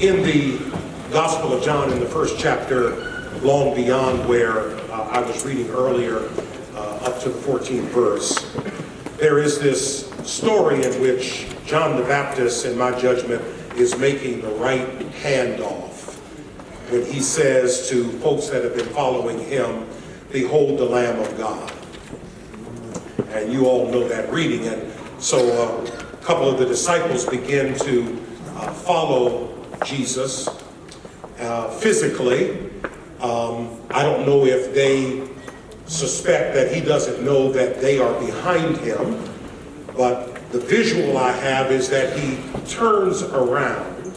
in the Gospel of John in the first chapter, long beyond where uh, I was reading earlier, uh, up to the 14th verse, there is this story in which John the Baptist, in my judgment, is making the right handoff when he says to folks that have been following him, Behold the Lamb of God. And you all know that reading. And so uh, a couple of the disciples begin to uh, follow Jesus uh, physically. Um, I don't know if they suspect that he doesn't know that they are behind him, but the visual I have is that he turns around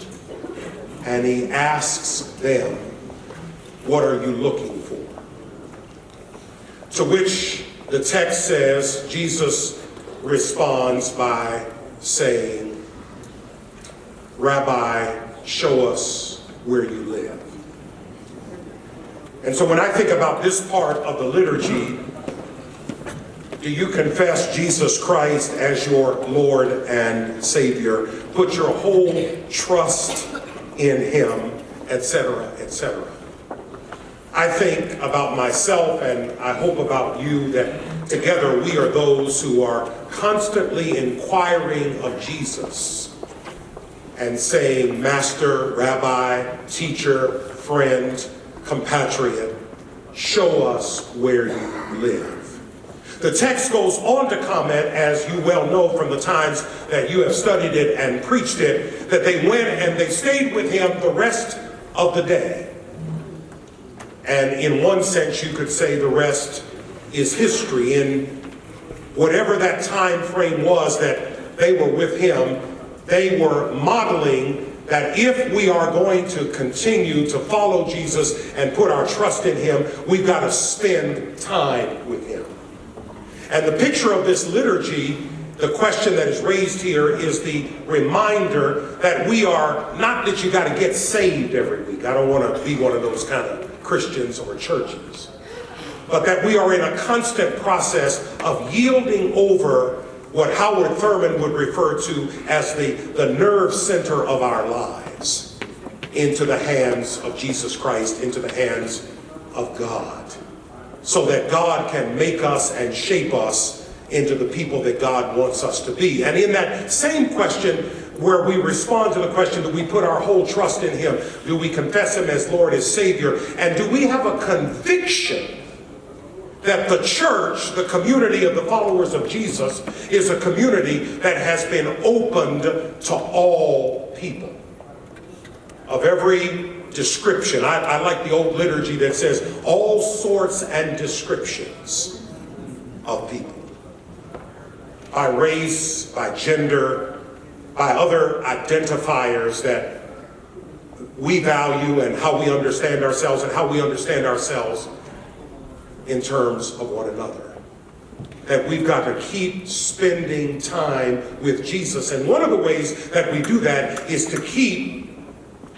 and he asks them, what are you looking for? To which the text says, Jesus responds by saying, Rabbi, show us where you live. And so when I think about this part of the liturgy, do you confess Jesus Christ as your Lord and Savior? Put your whole trust in Him, etc., etc. I think about myself and I hope about you that together we are those who are constantly inquiring of Jesus and saying, Master, Rabbi, teacher, friend, compatriot, show us where you live. The text goes on to comment, as you well know from the times that you have studied it and preached it, that they went and they stayed with him the rest of the day. And in one sense, you could say the rest is history. In whatever that time frame was that they were with him, they were modeling that if we are going to continue to follow Jesus and put our trust in him, we've got to spend time with him. And the picture of this liturgy, the question that is raised here is the reminder that we are, not that you got to get saved every week. I don't want to be one of those kind of Christians or churches. But that we are in a constant process of yielding over what Howard Thurman would refer to as the, the nerve center of our lives into the hands of Jesus Christ, into the hands of God, so that God can make us and shape us into the people that God wants us to be. And in that same question, where we respond to the question, do we put our whole trust in him? Do we confess him as Lord, as Savior? And do we have a conviction that the church, the community of the followers of Jesus, is a community that has been opened to all people of every description. I, I, like the old liturgy that says all sorts and descriptions of people. By race, by gender, by other identifiers that we value and how we understand ourselves and how we understand ourselves in terms of one another. That we've got to keep spending time with Jesus. And one of the ways that we do that is to keep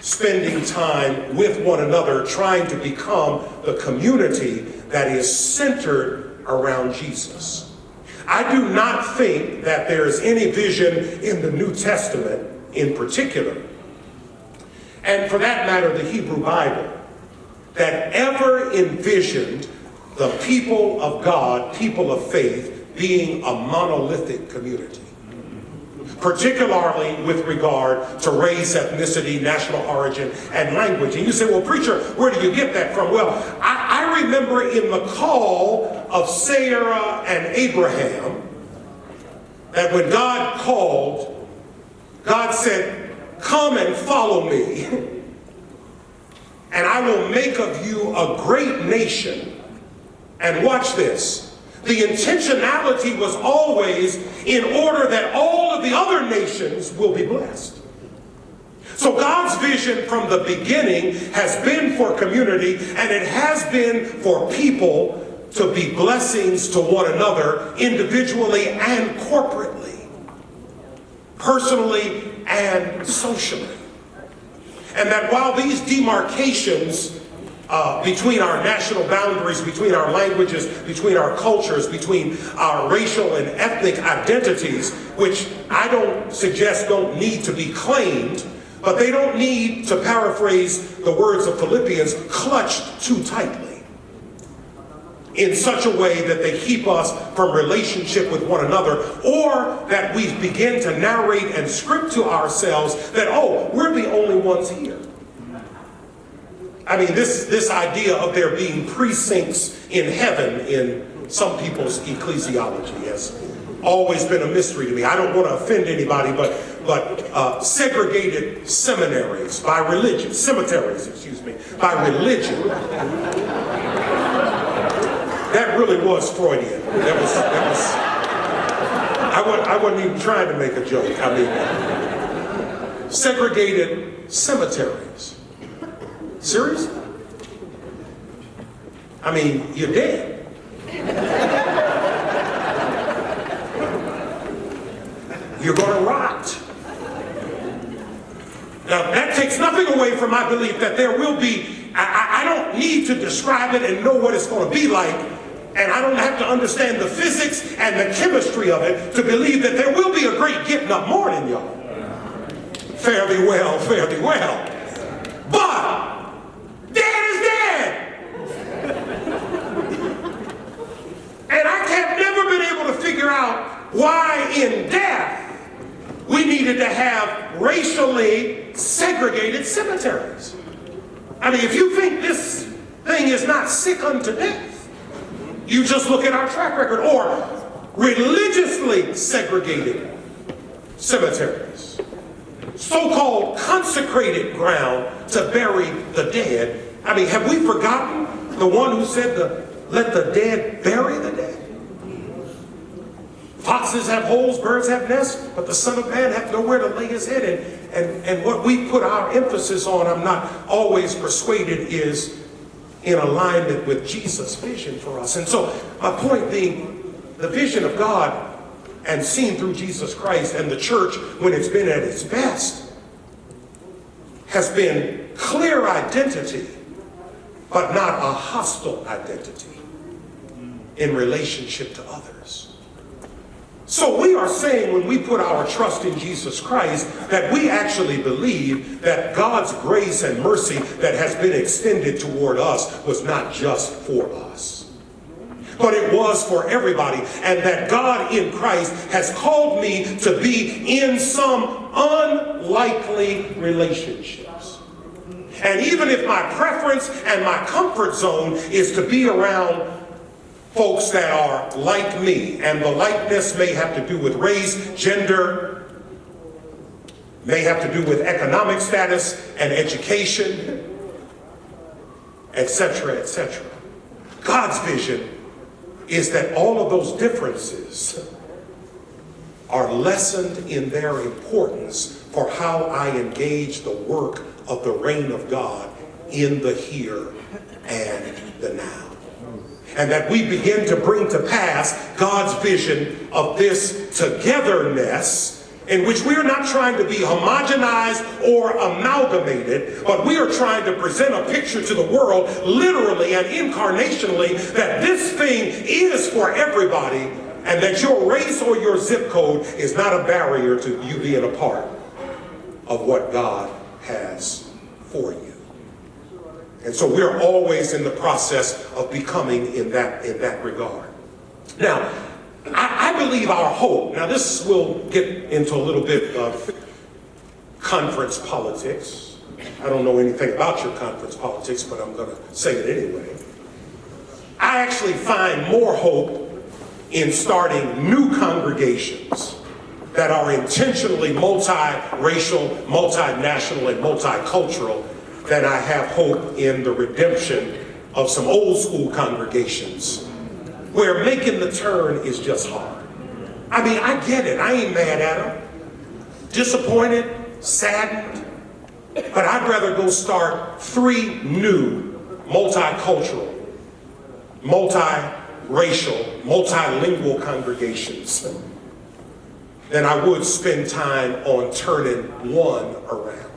spending time with one another, trying to become the community that is centered around Jesus. I do not think that there is any vision in the New Testament in particular, and for that matter, the Hebrew Bible, that ever envisioned the people of God, people of faith, being a monolithic community. Particularly with regard to race, ethnicity, national origin, and language. And you say, well, preacher, where do you get that from? Well, I, I remember in the call of Sarah and Abraham, that when God called, God said, come and follow me, and I will make of you a great nation and watch this. The intentionality was always in order that all of the other nations will be blessed. So God's vision from the beginning has been for community and it has been for people to be blessings to one another individually and corporately, personally and socially. And that while these demarcations uh, between our national boundaries, between our languages, between our cultures, between our racial and ethnic identities, which I don't suggest don't need to be claimed, but they don't need, to paraphrase the words of Philippians, clutched too tightly in such a way that they keep us from relationship with one another, or that we begin to narrate and script to ourselves that, oh, we're the only ones here. I mean, this, this idea of there being precincts in heaven in some people's ecclesiology has always been a mystery to me. I don't want to offend anybody, but, but uh, segregated seminaries by religion, cemeteries, excuse me, by religion that really was Freudian. That was, that was, I, wasn't, I wasn't even trying to make a joke. I mean, segregated cemeteries. Serious? I mean, you're dead. You're going to rot. Now, that takes nothing away from my belief that there will be, I, I, don't need to describe it and know what it's going to be like and I don't have to understand the physics and the chemistry of it to believe that there will be a great getting up morning, y'all. Thee well, thee well. But dead is dead. and I have never been able to figure out why in death we needed to have racially segregated cemeteries. I mean, if you think this thing is not sick unto death, you just look at our track record or religiously segregated cemeteries, so-called consecrated ground to bury the dead. I mean, have we forgotten the one who said to let the dead bury the dead? Foxes have holes, birds have nests, but the Son of Man hath nowhere to lay his head. And, and, and what we put our emphasis on, I'm not always persuaded, is in alignment with Jesus' vision for us. And so my point being, the vision of God and seen through Jesus Christ and the church when it's been at its best has been clear identity, but not a hostile identity in relationship to others. So we are saying when we put our trust in Jesus Christ that we actually believe that God's grace and mercy that has been extended toward us was not just for us, but it was for everybody. And that God in Christ has called me to be in some unlikely relationships. And even if my preference and my comfort zone is to be around folks that are like me, and the likeness may have to do with race, gender, may have to do with economic status and education, etc., etc. God's vision is that all of those differences are lessened in their importance for how I engage the work of the reign of God in the here and the now and that we begin to bring to pass God's vision of this togetherness in which we are not trying to be homogenized or amalgamated, but we are trying to present a picture to the world, literally and incarnationally, that this thing is for everybody, and that your race or your zip code is not a barrier to you being a part of what God has for you. And so we're always in the process of becoming in that, in that regard. Now, I, I believe our hope, now this will get into a little bit of conference politics. I don't know anything about your conference politics, but I'm going to say it anyway. I actually find more hope in starting new congregations that are intentionally multiracial, multinational, and multicultural that I have hope in the redemption of some old school congregations where making the turn is just hard. I mean, I get it. I ain't mad at them. Disappointed, saddened, but I'd rather go start three new multicultural, multiracial, multilingual congregations than I would spend time on turning one around.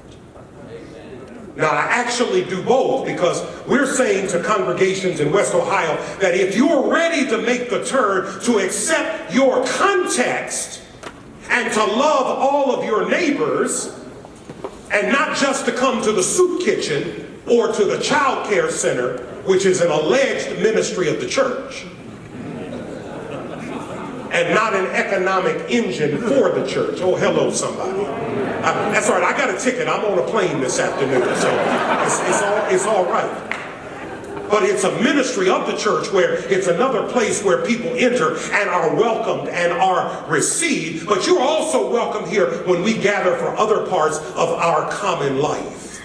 Now, I actually do both because we're saying to congregations in West Ohio that if you're ready to make the turn to accept your context and to love all of your neighbors And not just to come to the soup kitchen or to the child care center, which is an alleged ministry of the church. And not an economic engine for the church. Oh, hello, somebody. Uh, that's all right, I got a ticket. I'm on a plane this afternoon, so it's, it's, all, it's all right but it's a ministry of the church where it's another place where people enter and are welcomed and are received. But you're also welcome here when we gather for other parts of our common life.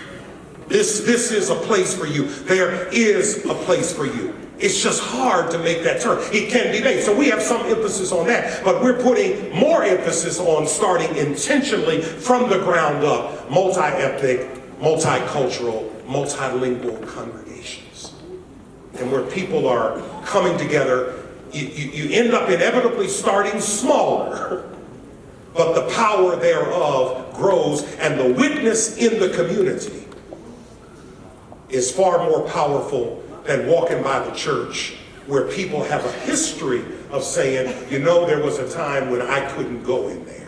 This, this is a place for you. There is a place for you. It's just hard to make that turn. It can be made. So we have some emphasis on that, but we're putting more emphasis on starting intentionally from the ground up, multi-ethnic, multicultural, multilingual congregations and where people are coming together, you, you, you end up inevitably starting smaller, but the power thereof grows and the witness in the community is far more powerful than walking by the church where people have a history of saying, you know, there was a time when I couldn't go in there.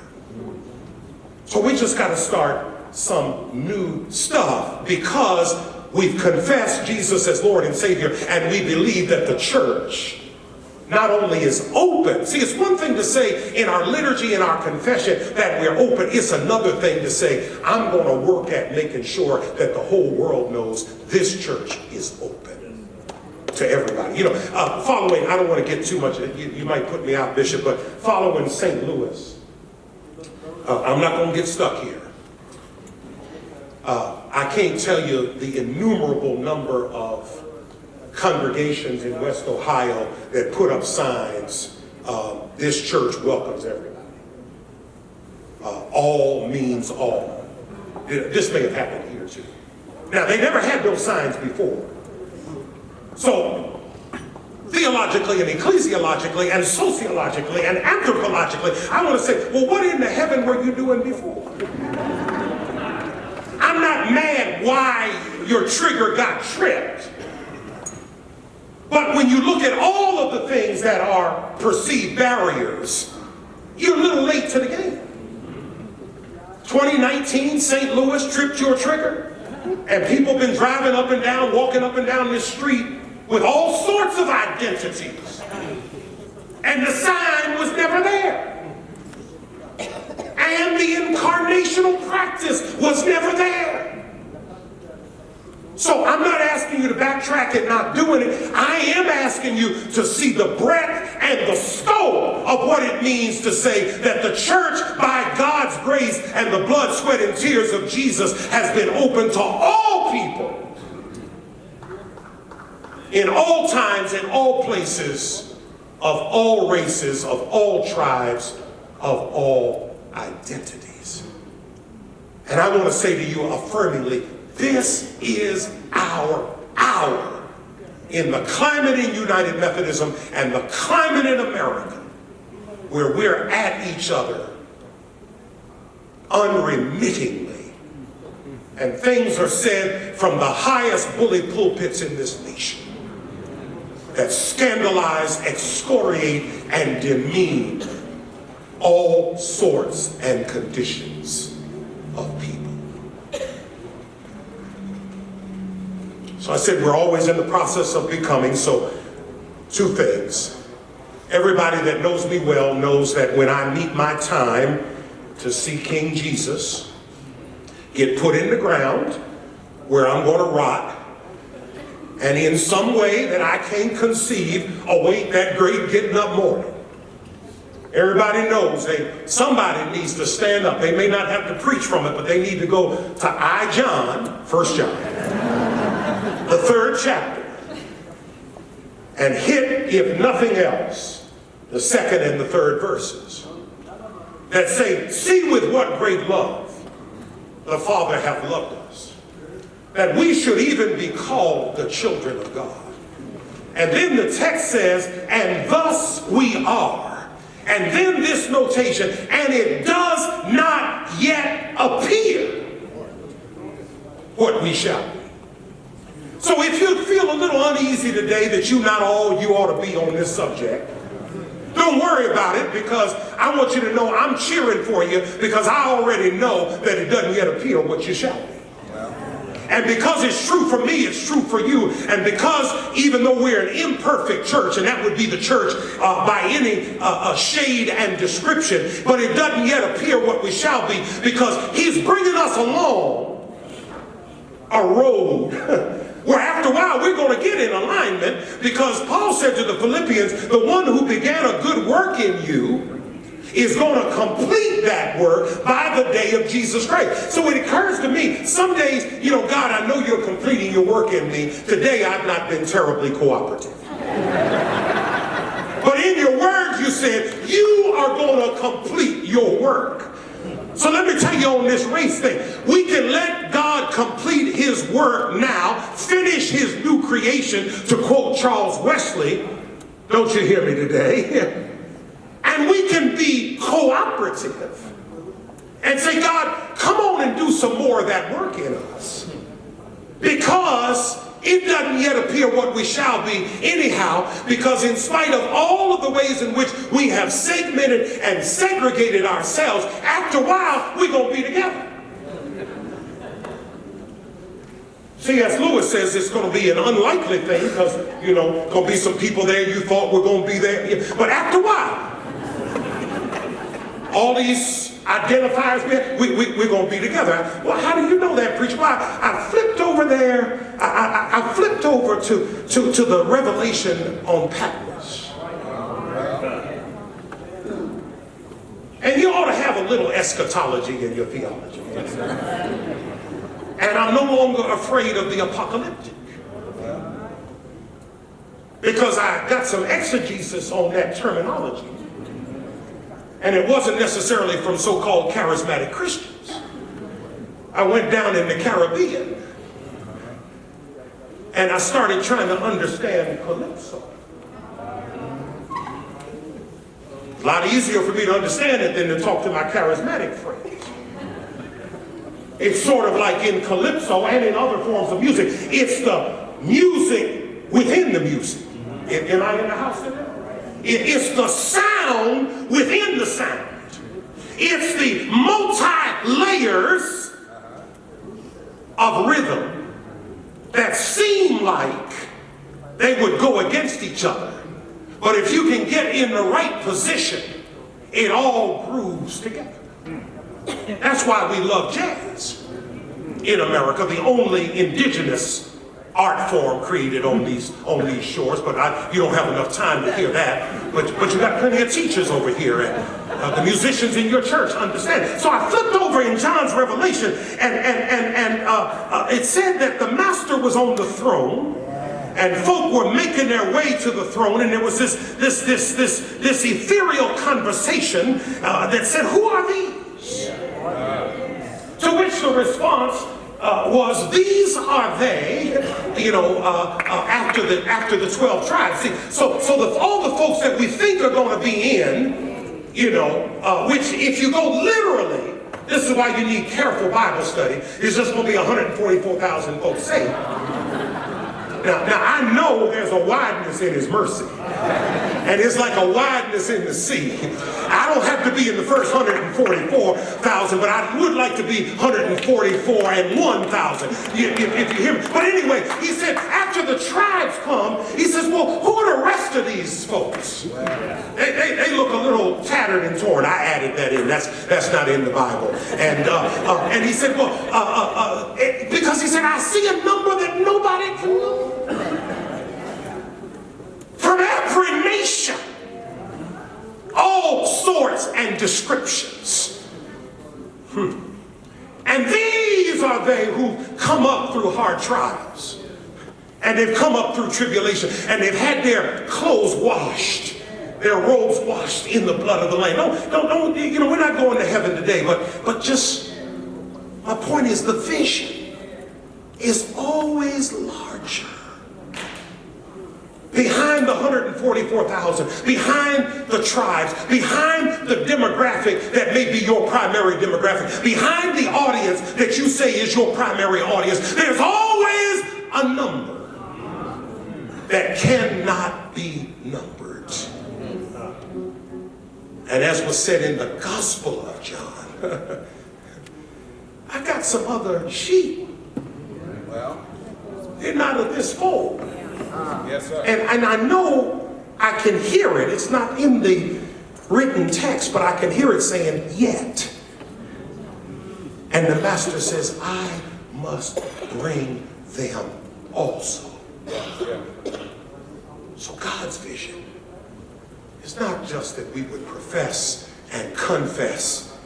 So we just got to start some new stuff because We've confessed Jesus as Lord and Savior, and we believe that the church not only is open. See, it's one thing to say in our liturgy in our confession that we're open. It's another thing to say, I'm going to work at making sure that the whole world knows this church is open to everybody. You know, uh, following, I don't want to get too much, you, you might put me out, Bishop, but following St. Louis, uh, I'm not going to get stuck here. Uh, I can't tell you the innumerable number of congregations in West Ohio that put up signs, uh, this church welcomes everybody. Uh, all means all. This may have happened here too. Now, they never had those signs before. So, theologically and ecclesiologically and sociologically and anthropologically, I want to say, well, what in the heaven were you doing before? I'm not mad why your trigger got tripped. But when you look at all of the things that are perceived barriers, you're a little late to the game. 2019, St. Louis tripped your trigger. And people been driving up and down, walking up and down this street with all sorts of identities. And the sign was never there and the incarnational practice was never there. So I'm not asking you to backtrack and not doing it. I am asking you to see the breadth and the scope of what it means to say that the church, by God's grace and the blood, sweat, and tears of Jesus, has been open to all people in all times, in all places, of all races, of all tribes, of all identities. And I want to say to you affirmingly, this is our hour in the climate in United Methodism and the climate in America where we're at each other unremittingly. And things are said from the highest bully pulpits in this nation that scandalize, excoriate, and demean all sorts and conditions of people. So I said we're always in the process of becoming, so two things. Everybody that knows me well knows that when I meet my time to see King Jesus get put in the ground where I'm going to rot, and in some way that I can't conceive, await that great getting up morning. Everybody knows they somebody needs to stand up. They may not have to preach from it, but they need to go to I John, First John, the third chapter, and hit, if nothing else, the second and the third verses that say, See with what great love the Father hath loved us, that we should even be called the children of God. And then the text says, And thus we are. And then this notation, and it does not yet appear what we shall be. So if you feel a little uneasy today that you're not all you ought to be on this subject, Don't worry about it because I want you to know I'm cheering for you because I already know that it doesn't yet appear what you shall be. And because it's true for me, it's true for you. And because even though we're an imperfect church, and that would be the church uh, by any uh, uh, shade and description, but it doesn't yet appear what we shall be because he's bringing us along a road where after a while we're going to get in alignment because Paul said to the Philippians, the one who began a good work in you is going to complete that work by the day of Jesus Christ. So it occurs to me, some days, you know, God, I know you're completing your work in me. Today I've not been terribly cooperative. but in your words you said, you are going to complete your work. So let me tell you on this race thing, we can let God complete his work now, finish his new creation, to quote Charles Wesley. Don't you hear me today? Be cooperative and say, God, come on and do some more of that work in us. Because it doesn't yet appear what we shall be anyhow, because in spite of all of the ways in which we have segmented and segregated ourselves, after a while, we're going to be together. C.S. Lewis says it's going to be an unlikely thing because, you know, going to be some people there you thought were going to be there. But after a while, all these identifiers, we, we, we're going to be together. Well, how do you know that, preacher? Well, I, I flipped over there, I, I, I, flipped over to, to, to the revelation on Patmos. And you ought to have a little eschatology in your theology. And I'm no longer afraid of the apocalyptic. Because I got some exegesis on that terminology. And it wasn't necessarily from so-called charismatic Christians. I went down in the Caribbean and I started trying to understand Calypso. A lot easier for me to understand it than to talk to my charismatic friends. It's sort of like in Calypso and in other forms of music. It's the music within the music. Am I in the house today? It is the sound within the sound. It's the multi-layers of rhythm that seem like they would go against each other. But if you can get in the right position, it all grooves together. That's why we love jazz in America, the only indigenous art form created on these on these shores, but I, you don't have enough time to hear that. But but you got plenty of teachers over here, and uh, the musicians in your church understand. So I flipped over in John's Revelation, and and and and uh, uh, it said that the Master was on the throne. And folk were making their way to the throne, and there was this this this this this ethereal conversation uh, that said, "Who are these?" To which the response uh, was these are they, you know, uh, uh, after the after the 12 tribes. See, so so the, all the folks that we think are going to be in, you know, uh, which if you go literally, this is why you need careful Bible study, is just going to be 144,000 folks saved. Now, now I know there's a wideness in his mercy. And it's like a wideness in the sea. I don't have to be in the first 144,000, but I would like to be 144 and 1,000, if, if, you hear me. But anyway, he said, after the tribes come, he says, well, who are the rest of these folks? They, they, they look a little tattered and torn. I added that in. That's, that's not in the Bible. And, uh, uh, and he said, well, uh, uh, uh because he said, I see a number that nobody can know from every nation, all sorts and descriptions. Hmm. And these are they who come up through hard trials. And they've come up through tribulation. And they've had their clothes washed. Their robes washed in the blood of the Lamb. Don't, don't, don't, you know, we're not going to heaven today, but, but just, my point is the vision is always larger behind the 144,000, behind the tribes, behind the demographic that may be your primary demographic, behind the audience that you say is your primary audience, there's always a number that cannot be numbered. And as was said in the Gospel of John, I got some other sheep. Well, They're not of this fold. Yes, sir. And, and I know I can hear it. It's not in the written text, but I can hear it saying, yet. And the master says, I must bring them also. Yeah. So God's vision is not just that we would profess and confess,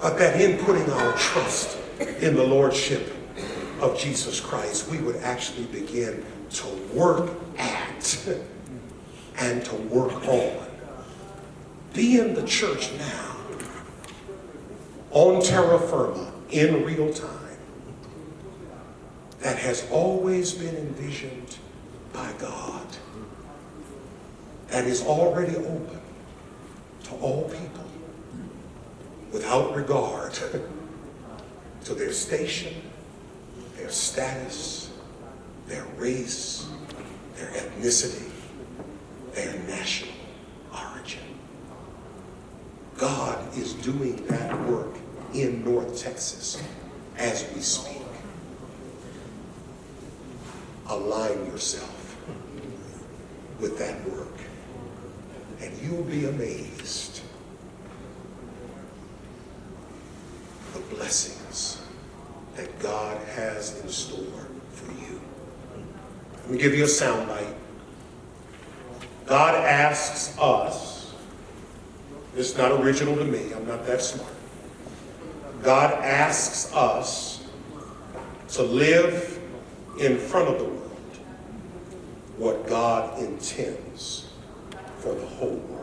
but that in putting our trust in the Lordship of Jesus Christ, we would actually begin to work at and to work on. Be in the church now, on terra firma, in real time, that has always been envisioned by God, that is already open to all people without regard to their station, their status, their race, their ethnicity, their national origin. God is doing that work in North Texas as we speak. Align yourself with that work, and you'll be amazed the blessings that God has in store for you. Let me give you a soundbite. God asks us, is not original to me, I'm not that smart. God asks us to live in front of the world what God intends for the whole world.